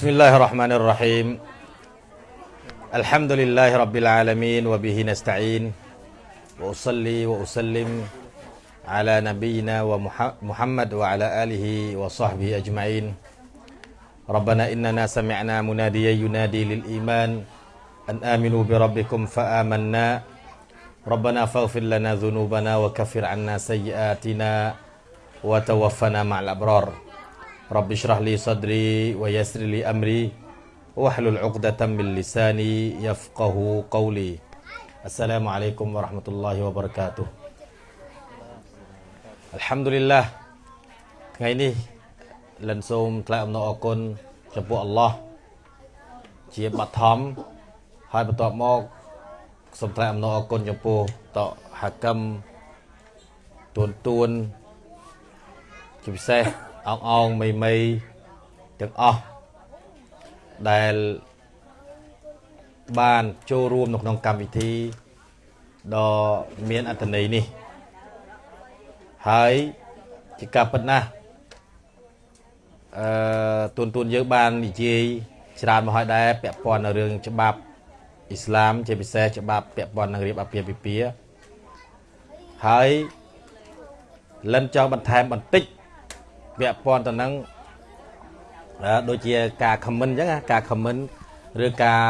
بسم الله الرحمن الرحيم. الحمد لله رب العالمين وبه نستعين وأصلي وأسلم على نبينا ومحمد وعلى آله وصحبه أجمعين. ربنا إننا سمعنا مناديا ينادي للإيمان أن آمنوا بربكم فآمنا. ربنا فاغفر لنا ذنوبنا وكفر عنا سيئاتنا وتوفنا مع الأبرار. رب اشرح لي صدري ويسر لي أمري واحلل عقدة من لساني يفقه قولي السلام عليكم ورحمة الله وبركاته الحمد لله ថ្ងៃនេះលិនសូមថ្លែងអំណរអគុណចំពោះអល់ឡោះជាបឋមហើយបន្ទាប់មកសូមថ្លែងអំណរអគុណចំពោះតហកម្មទួនទួនជាពិសេស អងអងមីមីទាំងអស់ដែលបានចូលរួមនៅក្នុងកម្មវិធីដ៏មានអត្ថន័យនេះ ហើយជាការពិតណាស់អឺទូនទូនយើងបាននិយាយច្រើនមកហើយដែរពាក់ព័ន្ធនឹងរឿងច្បាប់អ៊ីស្លាម ជាពិសេសច្បាប់ពាក់ព័ន្ធនឹងរៀបអាពាហ៍ពិពាហ៍ហើយលិនចង់បន្ថែមបន្តិច ពាក់ព័ន្ធទៅនឹងដូចជាការ comment អញ្ចឹងការ comment ឬការ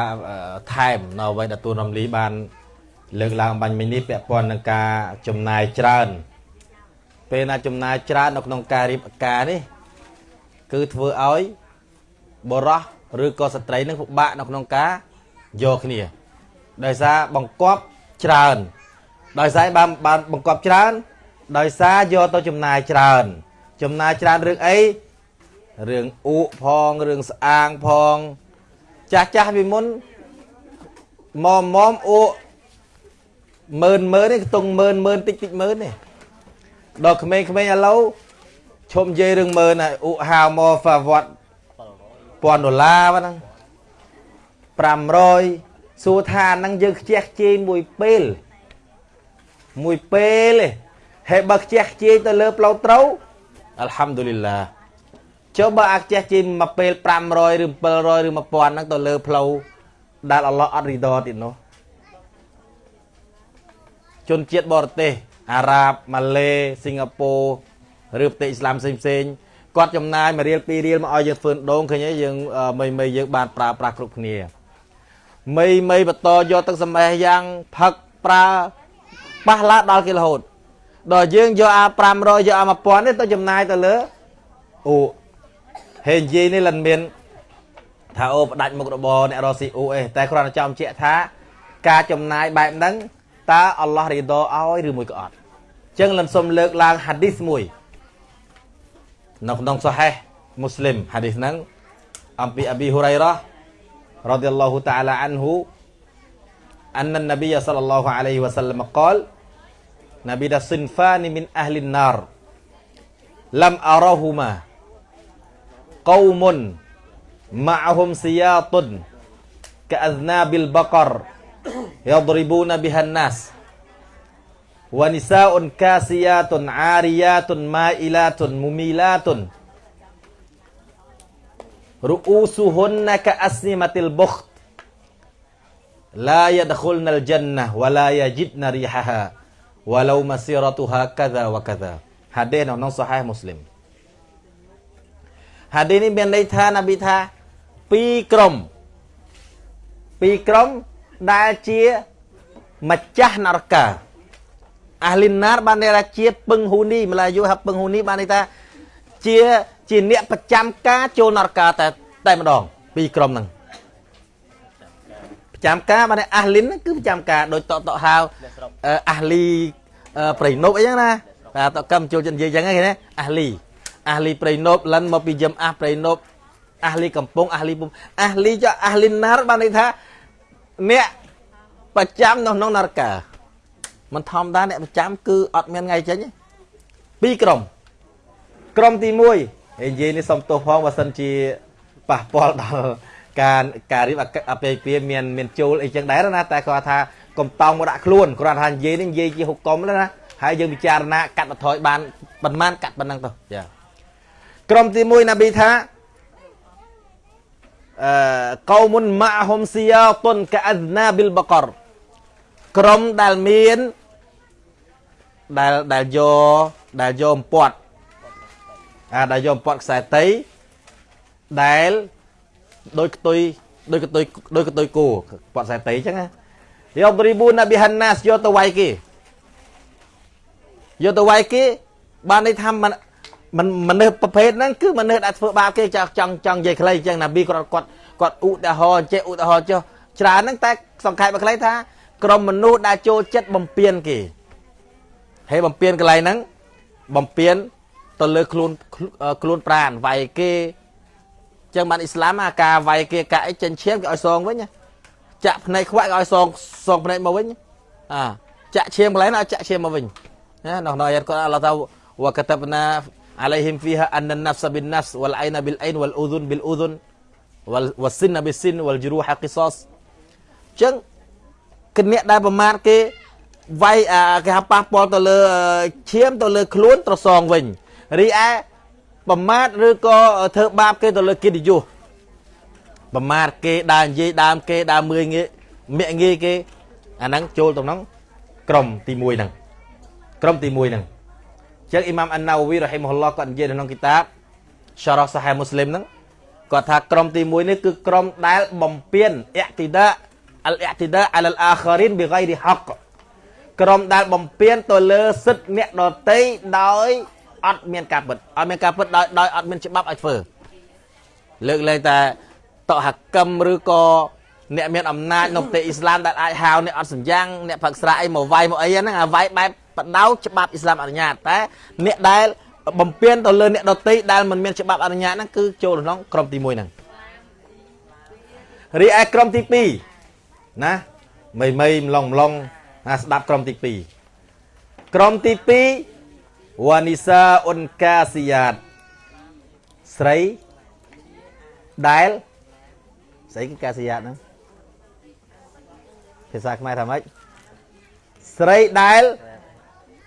ថែមនៅអ្វីដែលទូនរំលីបាន លើកឡើងបាញ់មិញនេះពាក់ព័ន្ធនឹងការចំណាយច្រើន ពេលណាចំណាយច្រើននៅក្នុងការរៀបការនេះ គឺធ្វើឲ្យបរោះឬក៏ស្ត្រីនឹងពិបាកនៅក្នុងការយកគ្នាដោយសារបង្កប់ច្រើនដោយសារបានបានបង្កប់ច្រើន ដោយសារយកទៅចំណាយច្រើន ចំណាយច្រើនរឿងអីរឿងអ៊ូផងរឿងស្អាងផងចាស់ចាស់ពីមុនមកមកអ៊ូម៉ឺនម៉ឺននេះខ្ទង់ម៉ឺនម៉ឺនតិចតិចម៉ឺននេះដល់ក្មេងៗឥឡូវឈុំនិយាយរឿងម៉ឺនហើយអ៊ូហៅមកហ្វាវត្តពាន់ដុល្លារហ្នឹង500សួរថាហ្នឹងយើងខ្ជះខ្ជាយមួយពេលមួយពេលទេហើយបើខ្ជះខ្ជាយទៅលើផ្លូវត្រូវ អល់ហាំឌូលីឡាចុះបើអាខ្ជះជិះមកពេល500ឬ700ឬ1000ហ្នឹងទៅលើផ្លូវដែលអល់ឡោះអត់រីដទៀតនោះជនជាតិបរទេសអារ៉ាបម៉ាឡេសិង្ហបុរីឬប្រទេសអ៊ីស្លាមផ្សេងផ្សេងគាត់ចំណាយ1រៀល2រៀលមកឲ្យយើងធ្វើដងឃើញទេយើងមីមីយើងបានប្រើប្រាស់គ្រប់គ្នាមីមីបន្តយកទឹកសម្បេះយ៉ាងផឹកប្រើប៉ះឡាដល់គេរហូត ដល់យើងយកអា500យកអា1000នេះទៅចំណាយទៅលើអូហេនិយាយនេះលិនមានថាអូផ្ដាច់មុខរបរអ្នករស់ស៊ីអូអេតែគ្រាន់តែចង់ជែកថាការចំណាយបែបហ្នឹងតើអល់ឡោះរីដឲ្យឬមួយក៏អត់អញ្ចឹងលិនសុំលើកឡើងហាឌីសមួយនៅក្នុងសូហេះមូស្លីមហាឌីសហ្នឹងអំពីអប៊ីហ៊ូរ៉ៃរ៉ារ៉ាឌីយ៉ាឡោះតាអាឡាអានហ៊ូ أن النبي صلى الله عليه وسلم قال Nabi dah sinfani min ahli nar lam arahuma qaumun ma'ahum siyatun ka'aznabil baqar yadribuna bihan nas wa nisa'un kasiyatun 'ariyatun ma'ilatun mumilatun ru'usuhunna ka'asnimatil bukht la yadkhulnal jannah wa la yajidna rihaha walau masiratuha kadza wa kadza ហាឌីសនៅក្នុងសូហេមូស្លីមហាឌីសនេះមានន័យថានប៊ីថាពីរក្រុមពីរក្រុមដែលជាម្ចាស់នរកាអាលីណារបានន័យថាជាពឹងហ៊ូនីម្លាយូហាពឹងហ៊ូនីបានន័យថាជាជាអ្នកប្រចាំការចូលនរកាតែតែម្ដងពីរក្រុមហ្នឹង ប្រចាំការបានអាលីនគឺប្រចាំការដូចតតហៅអាលីប្រៃនប់អីចឹងណាបាទតកម្មចូលចិត្តនិយាយចឹងហ្នឹងណាអាលីអាលីប្រៃនប់លិនមកពីយឹមអាប្រៃនប់អាលីកំពង់អាលីពុំអាលីចអាលីណារបានន័យថាអ្នកប្រចាំនៅក្នុងនរកាមិនធម្មតាអ្នកប្រចាំគឺអត់មានថ្ងៃចេញពីរក្រុមក្រុមទី1ហើយនិយាយនេះសុំទោសផងបើសិនជាប៉ះពាល់ដល់ ការការរៀបអពាហ៍ពិពាហ៍មានមានចូលអីចឹងដែរណាតែគាត់ថាកុំតោងមកដាក់ខ្លួនគ្រាន់តែនិយាយនេះនិយាយជាហុកកុំណាហើយយើងពិចារណាកាត់បន្ថយបានប៉ុន្មានកាត់ប៉ុណ្ណឹងទៅចាក្រុមទី1ណាប៊ីថាអឺកោមុនម៉ាហុំស៊ីយ៉ាតុនកាអណាប៊ីលបករក្រុមដែលមានដែលដែលយកដែលយកអំពាត់អាដែលយកអំពាត់ខ្សែតីដែល ដោយខ្ទុយដោយខ្ទុយដោយខ្ទុយគោពាត់ខ្សែតីអញ្ចឹងណាយកបរិបូណាប៊ីហានណាសយកទៅវាយគេយកទៅវាយគេបានន័យថាមិនមិនមនុស្សប្រភេទហ្នឹងគឺមនុស្សដែលធ្វើបាបគេចង់ចង់ចង់និយាយខ្លីអញ្ចឹងណាប៊ីគាត់គាត់គាត់ឧទាហរណ៍ចេះឧទាហរណ៍ចុះច្រើនហ្នឹងតែសង្ខេបមកខ្លីថាក្រុមមនុស្សដែលចូលចិត្តបំពេញគេហើយបំពេញកន្លែងហ្នឹងបំពេញទៅលើខ្លួនខ្លួនប្រានវាយគេ ចឹងបានអ៊ីស្លាមអាការវាយគេកាក់អីចិញ្ឈាមគេឲ្យសងវិញចាក់ភ្នែកខ្វាក់គេឲ្យសងសងភ្នែកមកវិញអាចាក់ឈាមកន្លែងឲ្យចាក់ឈាមមកវិញណានៅក្នុងអាយ៉ាតគាត់អល់ឡោះថាវកតបណា alaihim fiha anna an-nafsa bin-nafs wal 'aina bil-'ain wal udhun bil-udhun wal was-sinna bis-sin wal juruha qisas ចឹងគអ្នកដែលប្រមាថគេវាយគេហៅប៉ះពាល់ទៅលើឈាមទៅលើខ្លួនត្រសងវិញរីឯ ប្រមាថឬក៏ធ្វើបាបគេទៅលើកិត្តិយសប្រមាថគេដើរនិយាយដើមគេដើរមើលងាយមាក់ងាយគេអាហ្នឹងចូលទៅក្នុងក្រុមទី1ហ្នឹងក្រុមទី1ហ្នឹងចឹងអ៊ីម៉ាមអានណាវីរ៉ហ៊ីមហ៊ុលឡោះគាត់និយាយនៅក្នុងគីតាបសារ៉ាសាហេមូស្លីមហ្នឹងគាត់ថាក្រុមទី1នេះគឺក្រុមដែលបំពេញអ៊ីទីដាអលអ៊ីទីដាអលអាខារីនបិហ្គៃរីហកក្រុមដែលបំពេញទៅលើសិទ្ធិអ្នកដតីដោយ អត់មានការពិតអត់មានការពិតដោយដោយអត់មានច្បាប់ឲ្យធ្វើលើកលែងតែតហកម្មឬក៏អ្នកមានអំណាចនៅប្រទេសអ៊ីស្លាមដែលអាចហៅអ្នកអត់សញ្ញងអ្នកផឹកស្រាអីមកវាយមកអីហ្នឹងអាវាយបែបបដៅច្បាប់អ៊ីស្លាមអនុញ្ញាតតែអ្នកដែលបំពេញទៅលើអ្នកដតីដែលមិនមានច្បាប់អនុញ្ញាតហ្នឹងគឺចូលក្នុងក្រុមទី1ហ្នឹងរីឯក្រុមទី2ណាមីមីម្លងម្លងណាស្ដាប់ក្រុមទី2ក្រុមទី2 វ៉ានីសាអ៊ុនកាស៊ីយ៉ាតស្រីដែលស្អីគឺកាស៊ីយ៉ាតហ្នឹងភាសាខ្មែរថាម៉េចស្រីដែល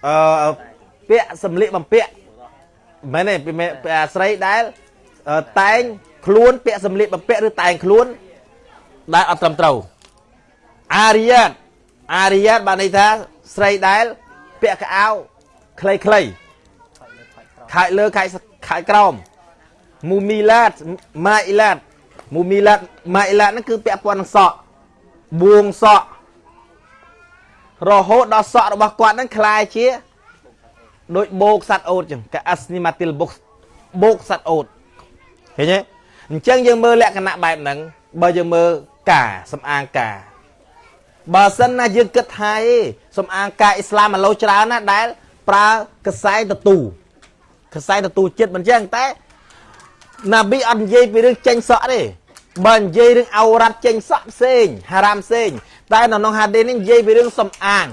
អឺពាក់សម្លៀកបំពាក់មែនទេអាស្រីដែលតែងខ្លួនពាក់សម្លៀកបំពាក់ឬតែងខ្លួនដែលអត់ត្រឹមត្រូវអារិយាតអារិយាតបានន័យថាស្រីដែលពាក់កៅអៅខ្លីខ្លី ខែលើខែខែក្រោមមូមីឡាតម៉ាអ៊ីឡាតមូមីឡាតម៉ាអ៊ីឡាតហ្នឹងគឺពាក់ព័ន្ធនឹងសក់បួងសក់រហូតដល់សក់របស់គាត់ហ្នឹងคล้ายជាដូចបោកសัตว์អូតចឹងកាអស្នីម៉ាទីលបុកបោកសัตว์អូតឃើញទេអញ្ចឹងយើងមើលលក្ខណៈបែបហ្នឹងបើយើងមើលការសំអាងការបើសិនណាយើងគិតថាឯងសំអាងការអ៊ីស្លាមឥឡូវច្រើនណាដែលប្រើកសែតទូ កសែតទូចិត្តមិនចឹងតែណាប៊ីអត់និយាយពីរឿងចេញសក់ទេបើនិយាយរឿងអោរ៉ាត់ចេញសក់ផ្សេងហារ៉ាមផ្សេងតែនៅក្នុងហាឌីសនេះនិយាយពីរឿងសំអាង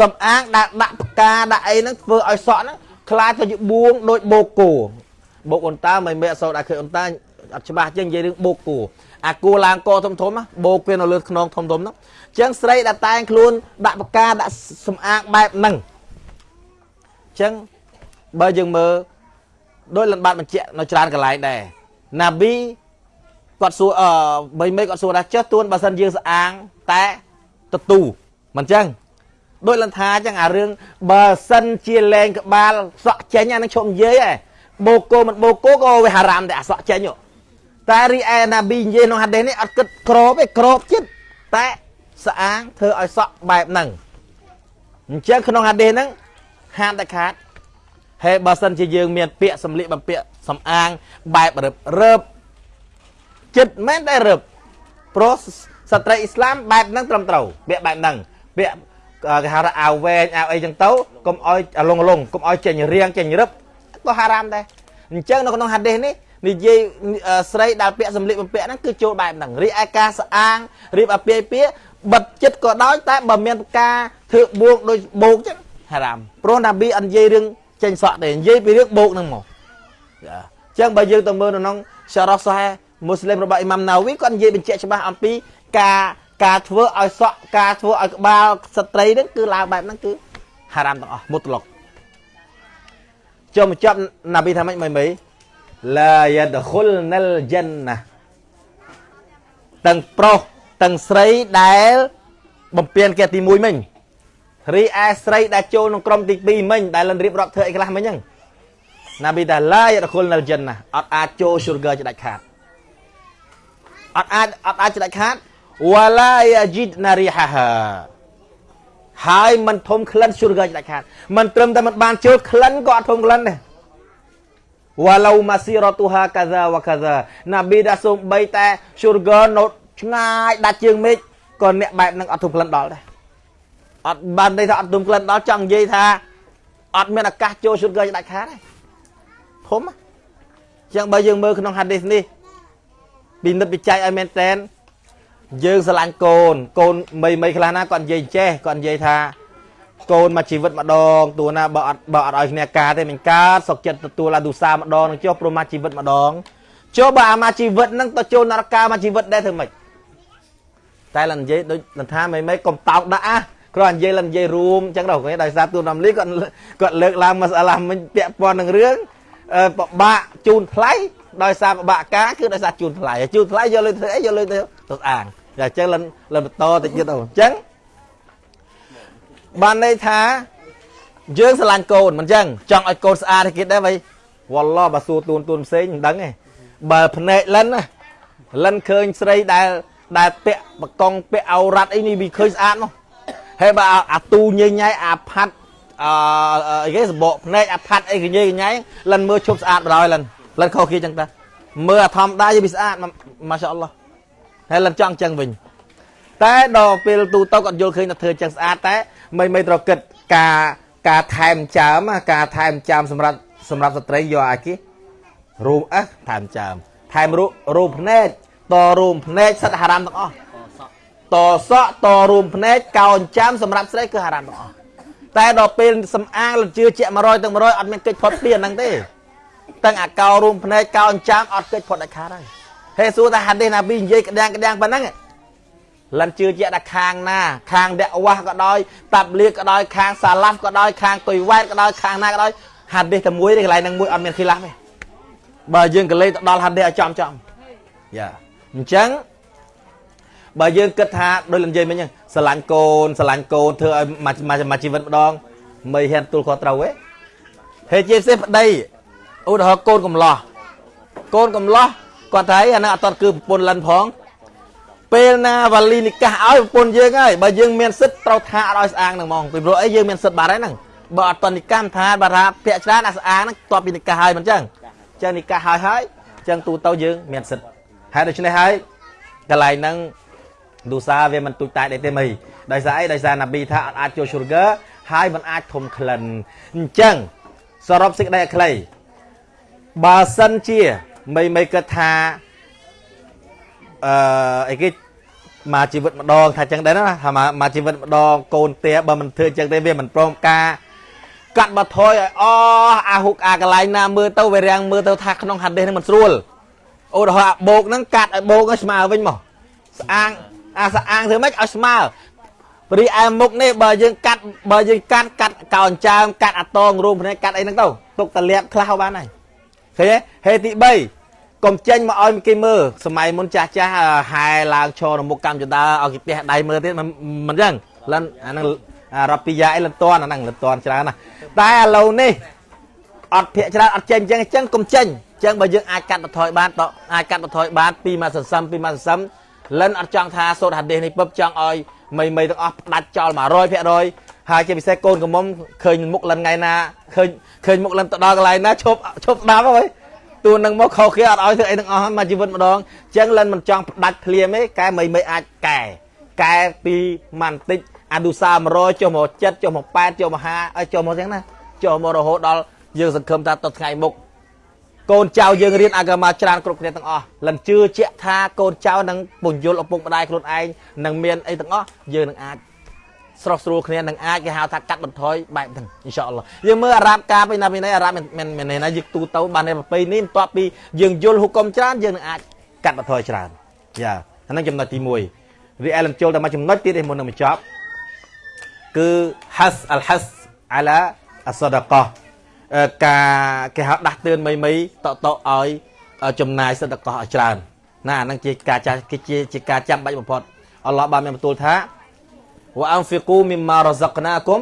សំអាងដែលដាក់ផ្កាដាក់អីហ្នឹងធ្វើឲ្យសក់ហ្នឹងខ្លាចទៅជាបួងដូចបូកគោបូកអ៊ុនតាមិនមែនអសូវដាក់ឃើញអ៊ុនតាអត់ច្បាស់ជាងនិយាយរឿងបូកគោអាគោឡើងកធំធំបូកវានៅលើខ្នងធំធំហ្នឹងអញ្ចឹងស្រីដែលតែងខ្លួនដាក់ផ្កាដាក់សំអាងបែបហ្នឹងអញ្ចឹង បើយើងមើលដោយលំបាត់បញ្ជាក់នៅច្រើនកន្លែងដែរណាប៊ីគាត់សួរអឺបីមេគាត់សួរថាចុះទួនបើសិនយើងស្អាងតែទទូមិនចឹងដូចលន្ថាចឹងអារឿងបើសិនជាលែងក្បាលសក់ចេញអានឹងឈប់និយាយហ៎បូកូមិនបូកូក៏វាហារ៉ាមតែអាសក់ចេញតែរីឯណាប៊ីនិយាយក្នុងហាឌីសនេះអត់គិតក្របទេក្របចិត្តតែស្អាងធ្វើឲ្យសក់បែបហ្នឹងអញ្ចឹងក្នុងហាឌីសហ្នឹងហាមតែខាត ហើយបើសិនជាយើងមានពាក្យសម្លៀកបំពាក់សំអាងបែបរឹបរឹបចិត្តមែនតែរឹបព្រោះស្ត្រីអ៊ីស្លាមបែបហ្នឹងត្រឹមត្រូវពាក្យបែបហ្នឹងពាក្យគេហៅថាអាវវែងអាវអីចឹងទៅកុំឲ្យលងលងកុំឲ្យចេញរៀងចេញរឹបក៏ហារ៉ាមដែរអញ្ចឹងនៅក្នុងហាឌីសនេះនិយាយស្រីដែលពាក់សម្លៀកបំពាក់ហ្នឹងគឺចូលបែបហ្នឹងរីឯការស្អាងរៀបអាពាយពាបិទចិត្តក៏ដោយតែបើមានការធ្វើបួងដូចបោកចឹងហារ៉ាមព្រោះណាប៊ីអត់និយាយរឿង ចេញសក់ទេនិយាយពីរឿងបោកហ្នឹងមកចាអញ្ចឹងបើយើងទៅមើលនៅក្នុងសារ៉ាហ្សហេមូស្លីមរបស់អ៊ីម៉ាំណាវីគាត់និយាយបញ្ជាក់ច្បាស់អំពីការការធ្វើឲ្យសក់ការធ្វើឲ្យក្បាលស្ត្រីហ្នឹងគឺឡើងបែបហ្នឹងគឺហារ៉ាមទាំងអស់មុតឡុកចូលមកចាប់ណាប៊ីថាម៉េចមិនមិនឡាយ៉ាដខុលណាល់ជិនណាទាំងប្រុសទាំងស្រីដែលបំពេញគេទី1មិញ រីឯស្រីដែលចូលក្នុងក្រុមទី2មិញដែលលិនរៀបរាប់ធ្វើអីខ្លះមិញហ្នឹងណាប៊ីតាឡាយរគុលនៅចិនណាអត់អាចចូល sugar ជាដាច់ខាតអត់អាចអត់អាចជាដាច់ខាតវ៉ាឡាយាជីតណារីហាហាហើយមិនធំក្លិន sugar ជាដាច់ខាតមិនត្រឹមតែមិនបានចូលក្លិនក៏អត់ធំក្លិនដែរវ៉ាឡូម៉ាស៊ីរ៉ទូហាកាហ្សាវ៉ាកាហ្សាណាប៊ីដាសូមបីតែ sugar នៅឆ្ងាយដាច់ជាងមេឃក៏អ្នកបែបហ្នឹងអត់ធំក្លិនដល់ដែរ អត់បានន័យថាអត់ទុំក្លិនដល់ចង់និយាយថាអត់មានឱកាសចូល sugar ជាដាច់ខាតទេធំអញ្ចឹងបើយើងមើលក្នុង hadith នេះពិនិត្យវិច័យឲ្យមែនតែនយើងស្រឡាញ់កូនកូនមីមីខ្លះណាគាត់និយាយចេះគាត់និយាយថាកូនមកជីវិតម្ដងតួណាបើអត់បើអត់ឲ្យគ្នាការទេមិនកើតសុកចិត្តទទួលអាទុសាម្ដងនឹងចុះព្រមមកជីវិតម្ដងចុះបើអាមកជីវិតហ្នឹងទៅចូលនរកាមកជីវិតដែរធ្វើម៉េចតែលនិយាយដូចលថាមីមីកុំតោកដាក់អា គ្រាន់និយាយលនិយាយរួមអញ្ចឹងដល់គេដោយសារទូនំលីគាត់គាត់លើកឡើងមកស្អាឡាមិញពាក់ព័ន្ធនឹងរឿងបបាក់ជូនថ្លៃដោយសារបបាក់ការគឺដោយសារជូនថ្លៃជូនថ្លៃយកលុយធ្វើអីយកលុយទៅទៅអាងតែអញ្ចឹងលិនលិនបន្តតិចទៀតអូអញ្ចឹងបានន័យថា យើងស្រឡាញ់កូនមិនអញ្ចឹងចង់ឲ្យកូនស្អាតគេដែរវៃវ៉ាឡោបើសួរទូនទូនផ្សេងមិនដឹងទេបើភ្នែកលិនណាលិនឃើញស្រីដែលដែលពាក់បកងពាក់អោរ៉ាត់អីនេះវាឃើញស្អាតមក ហើយបើអាទូញញ៉ៃអាផាត់អឺអីគេសបកភ្នែកអាផាត់អីកញ៉ៃកញ៉ៃលិនមើលឈប់ស្អាតបណ្ដោយលិនលិនខុសគេចឹងតាមើលអាធម្មតាវាស្អាតម៉ាសាអល់ឡោះហើយលិនចង់ចឹងវិញ តែដល់ពេលទូទៅគាត់យល់ឃើញថាធ្វើចឹងស្អាតតែមិនមិនត្រូវគិតការការថែមចាមការថែមចាមសម្រាប់សម្រាប់ស្ត្រីយកអាគេរូបអះថែមចាមថែមរូបរូបភ្នែកតរួមភ្នែកសិតហារ៉ាមទាំងអស់ តសក់តរួមភ្នែកកោនចាមសម្រាប់ស្រីគឺហារ៉ាមទាំងអស់តែដល់ពេលសំអាងលជឿជាក់100ទាំង100អត់មានកិច្ចផុតពីអាហ្នឹងទេទាំងអាកោរួមភ្នែកកោនចាមអត់កិច្ចផុតដាច់ខាតហើយហេសួរថាហាឌីសណាប៊ីនិយាយក្តាំងក្តាំងប៉ុណ្ណឹងលន់ជឿជាក់ដល់ខាងណា ខាងដកវ៉ាស់ក៏ដោយតាប់លៀកក៏ដោយខាងសាឡាហ្វក៏ដោយខាងតុយវ៉ែតក៏ដោយខាងណាក៏ដោយហាឌីសតែមួយទេកន្លែងហ្នឹងមួយអត់មានខិលាហ្វទេបើយើងកលេទៅដល់ហាឌីសឲ្យចំចំយ៉ាអញ្ចឹង បើយើងគិតថាដូចលំនិយាយមិញហ្នឹងស្រឡាញ់កូនស្រឡាញ់កូនធ្វើឲ្យមកជីវិតម្ដងមិនហ៊ានទូលខុសត្រូវទេហេតុជាផ្សេងប្តីឧទាហរណ៍កូនកំឡោះកូនកំឡោះគាត់ថាអាហ្នឹងអត់តគឺប្រពន្ធលិនផងពេលណាវ៉ាលីនិកាសឲ្យប្រពន្ធយើងហើយបើយើងមានសិទ្ធត្រូវថាអត់ឲ្យស្អាងហ្នឹងហ្មងពីព្រោះអីយើងមានសិទ្ធបាត់ហើយហ្នឹងបើអត់តនិកាសថាបើថាពាក់ច្រើនអាស្អាងហ្នឹងតបពីនិកាសហើយមិនចឹងចឹងនិកាសហើយហើយចឹងទូទៅយើងមានសិទ្ធហើយដូច្នេះហើយកន្លែងហ្នឹង ឌូសាវាមិនទូចតែដែរទេមីដោយសារអីដោយសារណាប៊ីថាអត់អាចចូល sugar ហើយមិនអាចធំក្លិនអញ្ចឹងសរុបសេចក្តីឲ្យខ្លីបើសិនជាមីមីគិតថាអឺអីគេមកជីវិតម្ដងថាចឹងដែរណាថាមកជីវិតម្ដងកូនទេបើមិនធ្វើចឹងទេវាមិនព្រមការកាត់បថយឲ្យអស់អាហុកអាកន្លែងណាមើលទៅវារាំងមើលទៅថាក្នុងហាឌីសនេះមិនស្រួលឧទាហរណ៍អាបោកហ្នឹងកាត់ឲ្យបោកឲ្យស្មើវិញមកស្អាង អាស្អាងធ្វើម៉េចឲ្យស្មើរីឯមុខនេះបើយើងកាត់បើយើងកាត់កាត់កោនចាមកាត់អាតងរួមភ្នែកកាត់អីហ្នឹងទៅទុកតលាបខ្លះបានហើយឃើញទេហេតុទី3កុំចេញមកឲ្យគេមើលសម័យមុនចាស់ចាស់ហែឡើងឈរនៅមុខកម្មចដាឲ្យគេផ្ទះដៃមើលទៀតមិនអញ្ចឹងលិនអាហ្នឹងរ៉ាពីយ៉ាអីលិនតនអាហ្នឹងលិនតនច្រើនណាស់តែឥឡូវនេះអត់ភាកច្រើនអត់ចេញអញ្ចឹងអញ្ចឹងកុំចេញអញ្ចឹងបើយើងអាចកាត់បន្ថយបានតអាចកាត់បន្ថយបានពីមួយសន្សំពីមួយសន្សំ លិនអត់ចង់ថាសូត្រហាឌីសនេះពឹបចង់ឲ្យមីមីទាំងអស់ផ្ដាច់ចោល100%ហើយជាពិសេសកូនកំមុំឃើញមុខលិនថ្ងៃណាឃើញឃើញមុខលិនទៅដល់កន្លែងណាឈប់ឈប់ស្ដាប់ហើយទួនឹងមកខុសគេអត់ឲ្យធ្វើអីទាំងអស់មកជីវិតម្ដងអញ្ចឹងលិនមិនចង់ផ្ដាច់ភ្លាមទេកែមីមីអាចកែកែពីម៉ាន់តិចអាឌូសា100ចុះមក7ចុះមក8ចុះមក50ឲ្យចុះមកចឹងណាចុះមករហូតដល់យើងសង្ឃឹមថាទៅថ្ងៃមុខ កូនចៅយើងរៀនអាកាមាច្រើនគ្រប់គ្នាទាំងអស់លិនជឿជាក់ថាកូនចៅនឹងពន្យល់ឪពុកម្ដាយខ្លួនឯងនឹងមានអីទាំងអស់យើងនឹងអាចស្រស់ស្រួលគ្នានឹងអាចគេហៅថាកាត់បន្ថយបែបហ្នឹងអ៊ីនសាអល់ឡោះយើងមើលអារ៉ាប់ការពីណាពីណៃអារ៉ាប់មិនមិនណាយើងទូទៅបាននៅប្រពៃនេះបន្ទាប់ពីយើងយល់ហុកុំច្រើនយើងនឹងអាចកាត់បន្ថយច្រើនយ៉ាហ្នឹងចំណុចទី1រីអែលចូលតែមួយចំណុចទៀតឯមុននឹងបញ្ចប់គឺ has al has ala as-sadaqah ការគេហៅដាស់តឿនមីមីតតឲ្យចំណាយសិទ្ធិកោះឲ្យច្រើនណាហ្នឹងជាការចាជាជាការចាំបាច់បំផុតអល់ឡោះបានមានបន្ទូលថាវ៉ាអនហ្វីគូមីម៉ារ៉ាហ្សាក់ណាគុំ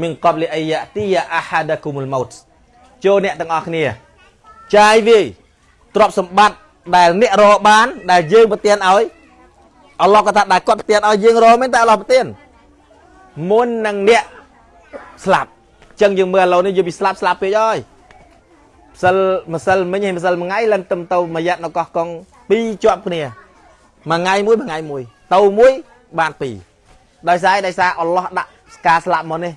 មីនកបលីអាយ៉ាទីយ៉ាអាហាដាគុមុលម៉ោតចូលអ្នកទាំងអស់គ្នាចាយវាយទ្រព្យសម្បត្តិដែលអ្នករកបាន ដែលយើងប្រទានឲ្យអល់ឡោះក៏ថាដែលគាត់ប្រទានឲ្យយើងរកមែនតែអល់ឡោះប្រទានមុននឹងអ្នកស្លាប់ ចឹងយើងមើលឥឡូវនេះយើងពីស្លាប់ស្លាប់ពេកហើយម្សិលម្សិលមិញហើយម្សិលមួយថ្ងៃឡើងទៅទៅមួយយ៉ាត់នៅកោះកុងពីរជាប់គ្នាមួយថ្ងៃមួយមួយថ្ងៃមួយទៅមួយបានពីរដោយសារដោយសារអល់ឡោះដាក់ការស្លាប់មកនេះ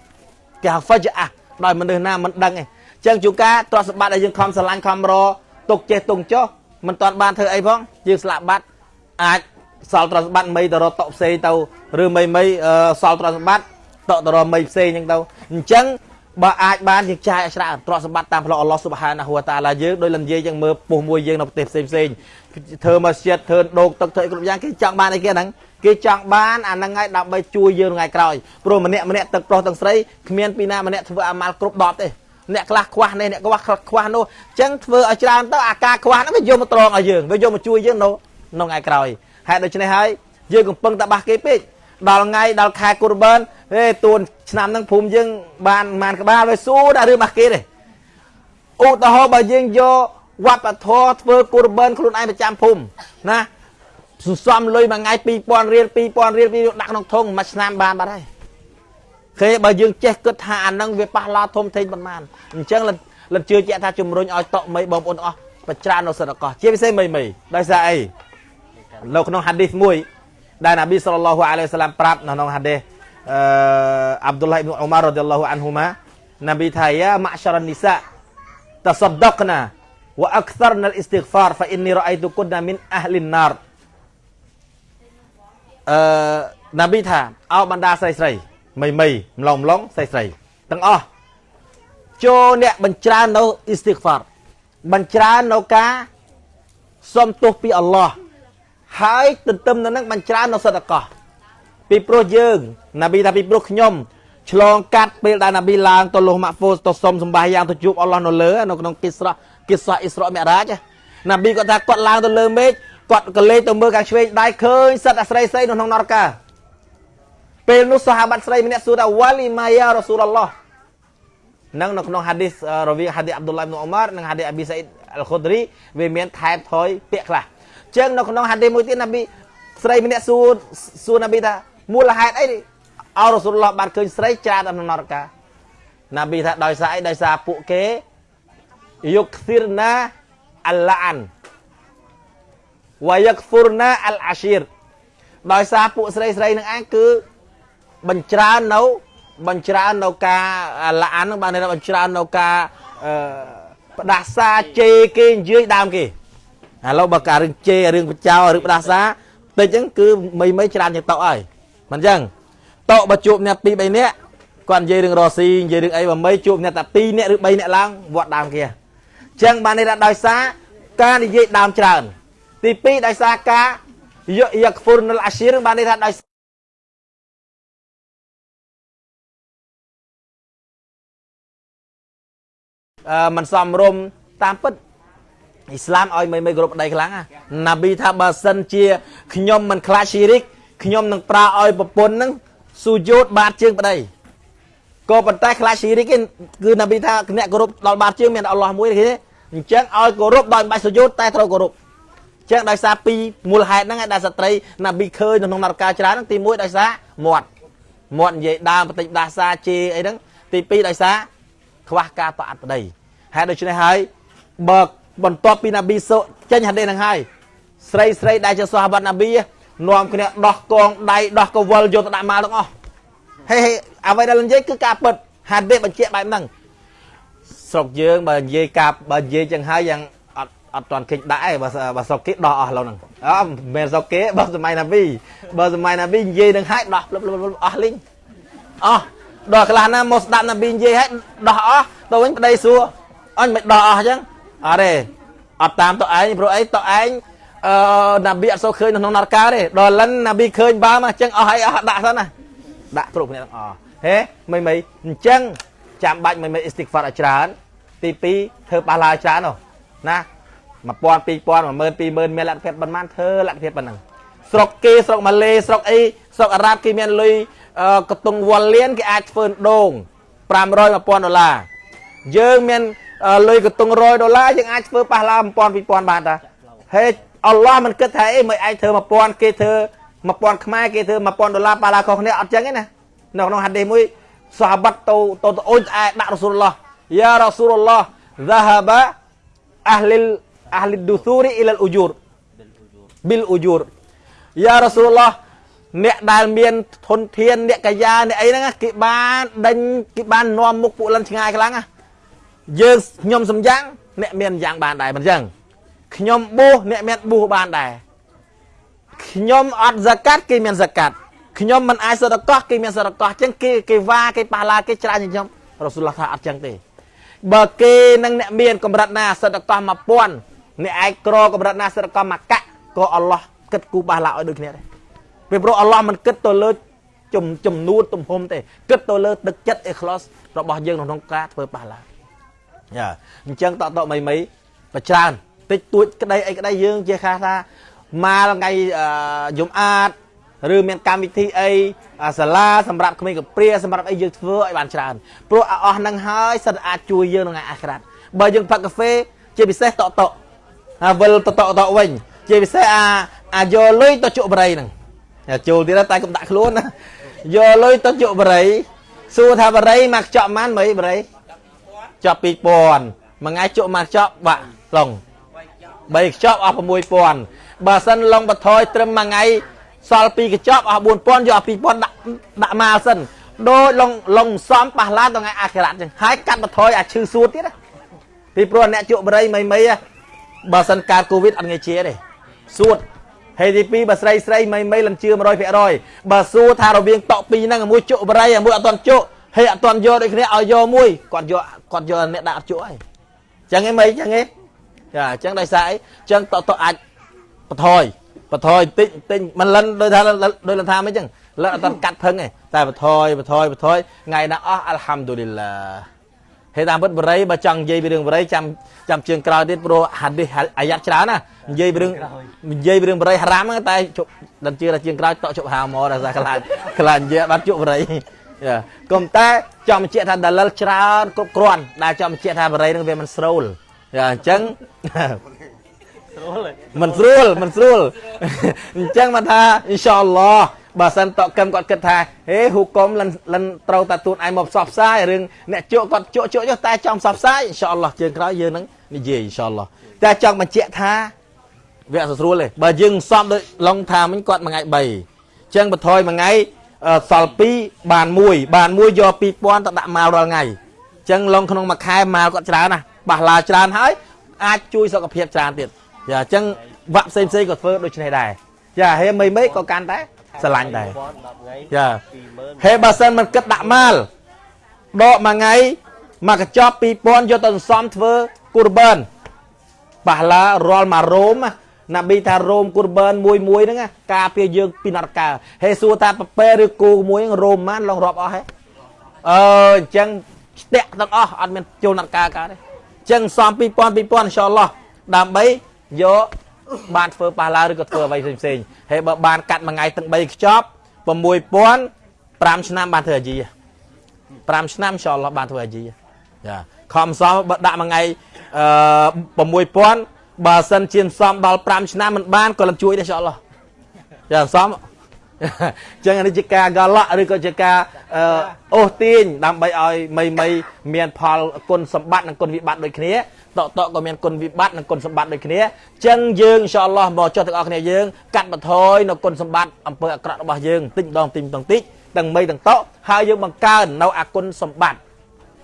គេហៅហ្វជាអះដោយមនុស្សណាមិនដឹងទេចឹងជួការទ្រព្យសម្បត្តិដែលយើងខំស្រឡាញ់ខំរទុកចេះទុកចុះមិនតាន់បានធ្វើអីផងយើងស្លាប់បាត់អាចសល់ទ្រព្យសម្បត្តិមីទៅរកតុផ្សេងទៅឬមីមីសល់ទ្រព្យសម្បត្តិតទៅរកមីផ្សេងអញ្ចឹងទៅអញ្ចឹង បើអាចបានយើងចាយឲ្យច្រើនទ្រព្យសម្បត្តិតាមផ្លូវអល់ឡោះស៊ុបហានាហ៊ូវតាឡាយើងដោយលំនិយាយចឹងមើលពុះមួយយើងនៅប្រទេសផ្សេងផ្សេងធ្វើមកស្ជិតធ្វើដូកទឹកធ្វើគ្រប់យ៉ាងគេចង់បានអីគេហ្នឹងគេចង់បានអាហ្នឹងហើយដើម្បីជួយយើងថ្ងៃក្រោយព្រោះម្នាក់ម្នាក់ទឹកប្រុសទាំងស្រីគ្មានពីណាម្នាក់ធ្វើអាម៉ាល់គ្រប់10ទេអ្នកខ្លះខ្វះនេះអ្នកខ្វះខ្វះនោះអញ្ចឹងធ្វើឲ្យច្រើនទៅអាការខ្វះហ្នឹងវាយកមកត្រង់ឲ្យយើងវាយកមកជួយយើងនៅក្នុងថ្ងៃក្រោយហេតុដូច្នេះហើយយើងកំពុងតែបះគេពេក ដល់ថ្ងៃដល់ខែកូរបានហេទួនឆ្នាំហ្នឹងភូមិយើងបានប្រហែលក្បាលវាស៊ូដាក់រឿងបះគេទេឧទាហរណ៍បើយើងយកវត្តធម៌ធ្វើកូរបានខ្លួនឯងប្រចាំភូមិណាសន្សំលុយមួយថ្ងៃ2000រៀល2000រៀលពីដាក់ក្នុងធុងមួយឆ្នាំបានបាត់ហើយគេបើយើងចេះគិតថាអានឹងវាប៉ះឡាធំធេងប៉ុន្មានអញ្ចឹងលិតជឿជាក់ថាជំរុញឲ្យតក់មីបងប្អូនអស់បច្ច្រើននៅសិទ្ធិកោះជាពិសេសមីមីដោយសារអីនៅក្នុងហាឌីសមួយ ដែលនប៊ីសល្លឡោះអាឡៃសាឡាមប្រាប់នៅក្នុងហាឌីសអឺអាប់ឌុលឡាហ៊ីប៊ីនអ៊ុមាររ៉ាឌីយ៉ាឡោះអានហ៊ូម៉ានប៊ីថាយ៉ាម៉ាក់សារនីសាតសដកណាវ៉ាអក្សរណាអ៊ីស្តិហ្វារហ្វាអ៊ីននីរ៉ៃតុគុនមីនអះលីនណារអឺនប៊ីថាអោបណ្ដាស្រីស្រីមីមីម្លងម្លងស្រីស្រីទាំងអស់ចូលអ្នកបញ្ច្រើននៅអ៊ីស្តិហ្វារបញ្ច្រើននៅការសុំទោសពីអល់ឡោះ ហើយទន្ទឹមនឹងនឹងបញ្ច្រើននៅសិទ្ធិកោះពីព្រោះយើងណាប៊ីថាពីព្រោះខ្ញុំឆ្លងកាត់ពេលដែលណាប៊ីឡើងទៅលោះម៉ាក់ហ្វូសទៅសុំសម្បាយ៉ាងទៅជួបអល់ឡោះនៅលើនៅក្នុងគិស្រៈគិស្រៈអ៊ីស្រ៉ាមិរ៉ាជណាប៊ីគាត់ថាគាត់ឡើងទៅលើមេឃគាត់ក៏លេចទៅមើលខាងឆ្វេងដៃឃើញសិតអាស្រីស្រីនៅក្នុងនរកាពេលនោះសាហាបាត់ស្រីម្នាក់សួរថាវ៉ាលីម៉ាយ៉ារ៉ាស៊ូលឡោះនឹងនៅក្នុងហាឌីសរវាងហាឌីសអាប់ឌុលឡាអ៊ីប៊ីនអ៊ុមារនិងហាឌីសអាប៊ីសាអ៊ីដអលខុឌរីវាមានថែបថយពាក្យខ្លះ ចឹងនៅក្នុងហាឌីសមួយទៀតណាប៊ីស្រីម្នាក់សួរសួរណាប៊ីថាមូលហេតុអីអោរ៉ាស៊ូលឡោះបានឃើញស្រីច្រើននៅក្នុងនរកាណាប៊ីថាដោយសារអីដោយសារពួកគេយុកធិរណាអលឡាអានវយ៉ាក់ហ្វុរណាអលអាស៊ីរដោយសារពួកស្រីស្រីនឹងឯងគឺបញ្ច្រើននៅបញ្ច្រើននៅការឡាអាននឹងបានបញ្ច្រើននៅការអឺផ្ដាសាជេរគេនិយាយដើមគេ ឥឡូវបើការរឿងជេររឿងបចោរឿងផ្ដាសាតិចហ្នឹងគឺមីមីច្រើនជាងតោហើយមិនអញ្ចឹងតោបើជួបអ្នក2 3នាក់គាត់និយាយរឿងរស៊ីនិយាយរឿងអីបើមីជួបអ្នកតែ2នាក់ឬ3នាក់ឡើងវត្តដើមគេអញ្ចឹងបាននេះថាដោយសារការនិយាយដើមច្រើន ទី2ដោយសារការយកយកហ្វុរណលអាស៊ីរបាននេះថាដោយមិនសមរម្យតាមពិត អ៊ីស្លាមឲ្យមិនមិនគ្រប់ប្តីខ្លាំងណាប៊ីថាបើសិនជាខ្ញុំមិនខ្លាចស៊ីរិកខ្ញុំនឹងប្រើឲ្យប្រពន្ធនឹងស៊ូយោតបាតជើងប្តីក៏ប៉ុន្តែខ្លាចស៊ីរិកគឺណាប៊ីថាអ្នកគោរពដល់បាតជើងមានអល់ឡោះមួយទេអញ្ចឹងឲ្យគោរពដោយមិនបាច់ស៊ូយោតតែត្រូវគោរពអញ្ចឹងដោយសារពីរមូលហេតុហ្នឹងឯដែលស្ត្រីណាប៊ីឃើញនៅក្នុងនរកាច្រើនហ្នឹងទី1ដោយសារមាត់មាត់និយាយដើមបន្តិចដាសាជេអីហ្នឹងទី2ដោយសារខ្វះការតអត់ប្តីហេតុដូច្នេះហើយបើ បន្ទាប់ពីណាប៊ីសូចេញហាឌីសនឹងហើយស្រីស្រីដែលជាសាហាបាត់ណាប៊ីនាំគ្នាដោះកងដៃដោះកវលយកទៅដាក់ម៉ាល់ទាំងអស់ហេហេអ្វីដែលនិយាយគឺការពិតហាឌីសបញ្ជាក់បែបហ្នឹងស្រុកយើងបើនិយាយការបើនិយាយចឹងហើយយ៉ាងអត់អត់ទាន់គេចដាក់ឯងបើបើស្រុកគេដោះអស់ឡូវហ្នឹងអត់មិនមែនស្រុកគេបើសម័យណាប៊ីបើសម័យណាប៊ីនិយាយនឹងហើយដោះលឹបលឹបអស់លីងអស់ដល់ខ្លះណាមកស្ដាប់ណាប៊ីនិយាយហើយដោះអស់ទៅវិញប្តីសួរអញមិនដោះអស់អញ្ចឹង អត់ទេអត់តាមទៅឯងព្រោះអីទៅឯងអឺណាប៊ីអត់សូវឃើញនៅក្នុងនរកាទេដល់លិនណាប៊ីឃើញបើមកអញ្ចឹងអស់ហើយអស់ដាក់សិនណាដាក់គ្រប់គ្នាទាំងអស់ហេមិនមិនអញ្ចឹងចាំបាច់មិនមិនអ៊ីស្តិកហ្វាតឲ្យច្រើន ទី2ធ្វើប៉ះឡាយច្រើននោះណា1000 2000 20000មានលទ្ធភាពប៉ុន្មានធ្វើលទ្ធភាពប៉ុណ្ណឹងស្រុកគេស្រុកម៉ាឡេស្រុកអីស្រុកអារ៉ាប់គេមានលុយកតុងវ៉លលៀនគេអាចធ្វើដូង500 1000ដុល្លារយើងមាន លុយកតុង100ដុល្លារយើងអាចធ្វើប៉ះឡា1000 2000បានតាហេអល់ឡោះមិនគិតថាអីមិនអាចធ្វើ1000គេធ្វើ1000ខ្មែរគេធ្វើ1000ដុល្លារប៉ះឡាខុសគ្នាអត់ចឹងទេណានៅក្នុងហាឌីសមួយសាហាបាត់ទៅទៅអូនអែដាក់រ៉ាស៊ូលឡោះយ៉ារ៉ាស៊ូលឡោះ ذهب أهل أهل الدثور إلى الأجور بالأجور យ៉ារ៉ាស៊ូលឡោះអ្នកដែលមានធនធានអ្នកកាយាអ្នកអីហ្នឹងគេបានដេញគេបាននាំមុខពួកលិនឆ្ងាយខ្លាំងណា យើងខ្ញុំសំយ៉ាងអ្នកមានយ៉ាងបានដែរមិនអញ្ចឹងខ្ញុំបួសអ្នកមានបួសបានដែរខ្ញុំអត់សកាត់គេមានសកាត់ខ្ញុំមិនអាចសរកោះគេមានសរកោះអញ្ចឹងគេគេវ៉ាគេប៉ះឡាគេច្រើនខ្ញុំរ៉ាស៊ូលឡោះថាអត់អញ្ចឹងទេបើគេនឹងអ្នកមានកម្រិតណាសរកោះ1000អ្នកឯងក្រកម្រិតណាសរកោះមកកាក់ក៏អល់ឡោះគិតគូប៉ះឡាឲ្យដូចគ្នាដែរពីព្រោះអល់ឡោះមិនគិតទៅលើចំចំនួនទំហំទេគិតទៅលើទឹកចិត្តអេខ្លោសរបស់យើងក្នុងការធ្វើប៉ះឡាយ៉ា អញ្ចឹងតតមីមីប្រច្រើនតិចតួចក្តីអីក្តីយើងជាខាថាមកថ្ងៃយំអាតឬមានកម្មវិធីអីសាលាសម្រាប់ក្មេងកព្រាសម្រាប់អីយើងធ្វើឲ្យបានច្រើនព្រោះអស់នឹងហើយសិតអាចជួយយើងក្នុងថ្ងៃអាក្រាតបើយើងផឹកកាហ្វេជាពិសេសតកតកហើយវិលតកតកវិញ ជាពិសេសអាអាយកលុយទៅជក់បរិយហ្នឹងចូលទៀតតែកុំដាក់ខ្លួនណាយកលុយទៅជក់បរិយសួរថាបរិយមកខ្ចប់ប៉ុន្មានមិនបរិយ ចប់2000មួយថ្ងៃជក់មកខ្ចប់បាក់ឡុង3ខ្ចប់អស់6000បើសិនឡុងបថយត្រឹមមួយថ្ងៃសល់2កញ្ចប់អស់4000យក2000ដាក់ដាក់មកសិនដូចឡុងឡុងសំប៉ះឡានដល់ថ្ងៃអាខិរ៉ាត់ចឹងហើយកាត់បថយអាឈឺសួតទៀតពីព្រោះអ្នកជក់បរិយមីមីបើសិនកើតកូវីដអត់ងាយជាទេសួតហើយទី2បើស្រីស្រីមីមីលំជឿ100%បើសួរថារវាងតក់ពីរហ្នឹងមួយជក់បរិយមួយអត់ទាន់ជក់ ហើយអត់ទាន់យកដូចគ្នាឲ្យយកមួយគាត់យកគាត់យកអ្នកដាក់អត់ជក់ហើយចឹងឯងមីចឹងឯងចាអញ្ចឹងដោយសារអីអញ្ចឹងតតអាចបថយបថយតិចតិចមិនលិនដោយថាដោយលនថាមិនអញ្ចឹងលិនអត់កាត់ភឹងទេតែបថយបថយបថយថ្ងៃណាអស់អัลហាំឌូលីឡាហេតុតាមពិតបរិយបើចង់និយាយពីរឿងបរិយចាំចាំជើងក្រោយទៀតព្រោះហាឌីសអាយ៉ាត់ច្រើនណានិយាយពីរឿងនិយាយពីរឿងបរិយហារ៉ាមតែជប់ដល់ជឿថាជើងក្រោយតក់ជប់ហាមកដល់ខ្លាចខ្លាចនិយាយបាត់ជប់បរិយ គុំតែចាំបញ្ជាក់ថាដាលិលច្រើនគ្រប់គ្រាន់ដែលចាំបញ្ជាក់ថាបរិយនឹងវាមិនស្រូលអញ្ចឹងស្រួលមិនស្រួលមិនស្រួលអញ្ចឹងមកថាអ៊ីនសាអល់ឡោះបើសិនតកឹមគាត់គិតថាហេហ៊ូកុំលិនលិនត្រូវតែទួនឯងមកផ្សព្វផ្សាយរឿងអ្នកជក់គាត់ជក់ជក់ចុះតែចង់ផ្សព្វផ្សាយអ៊ីនសាអល់ឡោះជើងក្រោយយើងនឹងនិយាយអ៊ីនសាអល់ឡោះតែចង់បញ្ជាក់ថាវាអត់ស្រួលទេបើយើងសំដូចឡុងថាមិញគាត់មួយថ្ងៃ3អញ្ចឹងបន្ថយមួយថ្ងៃ សល់2បាន1បាន1យក2000ទៅដាក់ម៉ាល់រាល់ថ្ងៃអញ្ចឹងឡុងក្នុងមួយខែម៉ាល់គាត់ច្រើនណាស់បាសឡាច្រើនហើយអាចជួយសុខភាពច្រើនទៀតយ៉ាអញ្ចឹងវាក់ផ្សេងផ្សេងក៏ធ្វើដូចនេះដែរយ៉ាហេមីមីក៏កាន់តែស្រឡាញ់ដែរយ៉ាហេបើសិនមិនគិតដាក់ម៉ាល់ដកមួយថ្ងៃមកកញ្ចប់2000យកទៅសន្សំធ្វើគូរបានបាសឡារាល់មួយរោមណា ប៊ីថារោមគូរបានមួយមួយហ្នឹងការពារយើងពីនរកាហេសួរថាប្រពេឬគូមួយរោមម៉ានឡងរាប់អស់ហេអឺអញ្ចឹងស្ទាក់ទាំងអស់អត់មានចូលនរកាកើតទេអញ្ចឹងសំ2000 2000អ៊ីនសាអល់ឡោះដើម្បីយកបានធ្វើប៉ះឡាឬក៏ធ្វើអ្វីផ្សេងៗហើយបើបានកាត់មួយថ្ងៃទាំង3ខ្ចប់6000 5ឆ្នាំបានធ្វើអាជី5ឆ្នាំអ៊ីនសាអល់ឡោះបានធ្វើអាជីចាខំសំបើដាក់មួយថ្ងៃអឺ6000 បើសិនជាសំដល់5ឆ្នាំមិនបានក៏លំជួយដែរអ៊ីនសាអល់ឡោះចាសំចឹងនេះជាការកលៈឬក៏ជាការអូសទាញដើម្បីឲ្យមីមីមានផលគុណសម្បត្តិនិងគុណវិបត្តិដូចគ្នាតកតកក៏មានគុណវិបត្តិនិងគុណសម្បត្តិដូចគ្នាចឹងយើងអ៊ីនសាអល់ឡោះមកចុះទាំងអស់គ្នាយើងកាត់បន្ថយនៅគុណសម្បត្តិអំពើអាក្រក់របស់យើងតិចម្ដងតិចម្ដងតិចទាំងមីទាំងតកហើយយើងបង្កើននៅអគុណសម្បត្តិ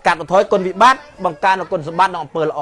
កាត់បន្ថយគុណវិបត្តិបង្កើននៅគុណសម្បត្តិនិងអំពើល្អ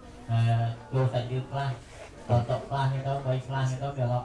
ចូលសាច់រឿងខ្លះតត